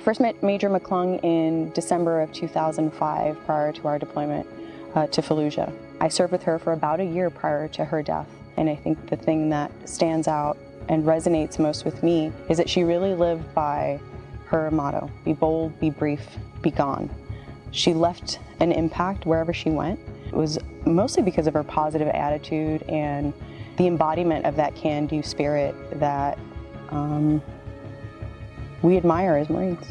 first met Major McClung in December of 2005 prior to our deployment uh, to Fallujah. I served with her for about a year prior to her death. And I think the thing that stands out and resonates most with me is that she really lived by her motto, be bold, be brief, be gone. She left an impact wherever she went. It was mostly because of her positive attitude and the embodiment of that can-do spirit that um, we admire as Marines.